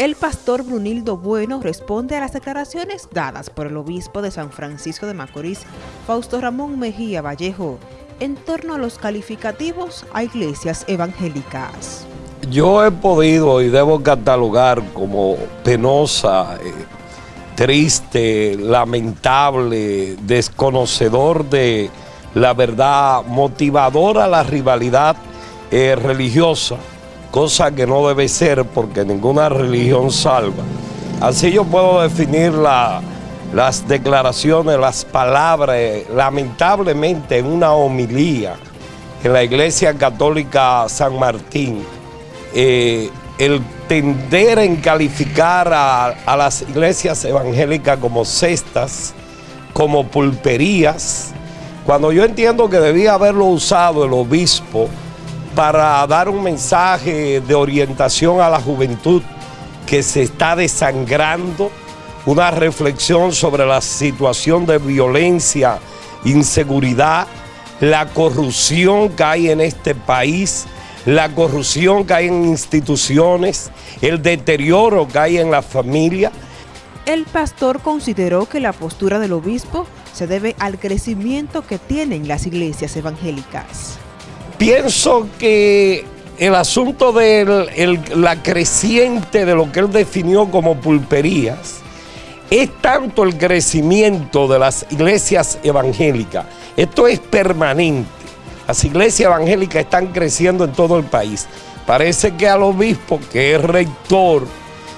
El pastor Brunildo Bueno responde a las declaraciones dadas por el obispo de San Francisco de Macorís, Fausto Ramón Mejía Vallejo, en torno a los calificativos a iglesias evangélicas. Yo he podido y debo catalogar como penosa, eh, triste, lamentable, desconocedor de la verdad, motivadora la rivalidad eh, religiosa cosa que no debe ser porque ninguna religión salva. Así yo puedo definir las declaraciones, las palabras, lamentablemente en una homilía en la Iglesia Católica San Martín, eh, el tender en calificar a, a las iglesias evangélicas como cestas, como pulperías, cuando yo entiendo que debía haberlo usado el obispo para dar un mensaje de orientación a la juventud que se está desangrando, una reflexión sobre la situación de violencia, inseguridad, la corrupción que hay en este país, la corrupción que hay en instituciones, el deterioro que hay en la familia. El pastor consideró que la postura del obispo se debe al crecimiento que tienen las iglesias evangélicas. Pienso que el asunto de la creciente de lo que él definió como pulperías es tanto el crecimiento de las iglesias evangélicas. Esto es permanente. Las iglesias evangélicas están creciendo en todo el país. Parece que al obispo, que es rector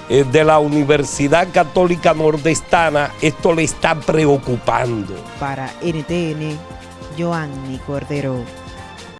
eh, de la Universidad Católica Nordestana, esto le está preocupando. Para NTN, Joanny Cordero.